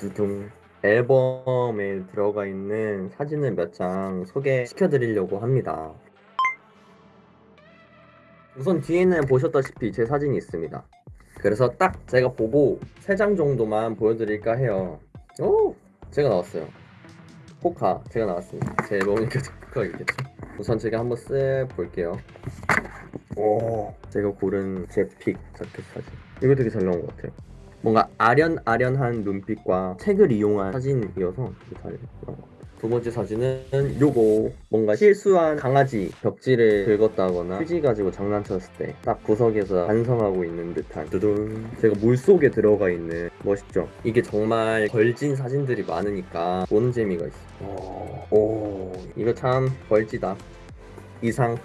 두둥 앨범에 들어가 있는 사진을 몇 장 소개시켜 드리려고 합니다. 우선 뒤에는 보셨다시피 제 사진이 있습니다. 그래서 딱 제가 보고 세장 정도만 보여드릴까 해요. 오, 제가 나왔어요. 포카 제가 나왔습니다. 제 앨범이니까 포카겠죠. 우선 제가 한번 쓱 볼게요. 오, 제가 고른 제 픽 자켓 사진. 이거 되게 잘 나온 것 같아요. 뭔가 아련아련한 눈빛과 책을 이용한 사진이어서 되게 잘 나온 것 같아요. 두 번째 사진은 요거. 뭔가 실수한 강아지 벽지를 긁었다거나 휴지 가지고 장난쳤을 때 딱 구석에서 반성하고 있는 듯한 두둔 제가 물속에 들어가 있는 멋있죠? 이게 정말 걸진 사진들이 많으니까 보는 재미가 있어 오, 오 이거 참 벌지다. 이상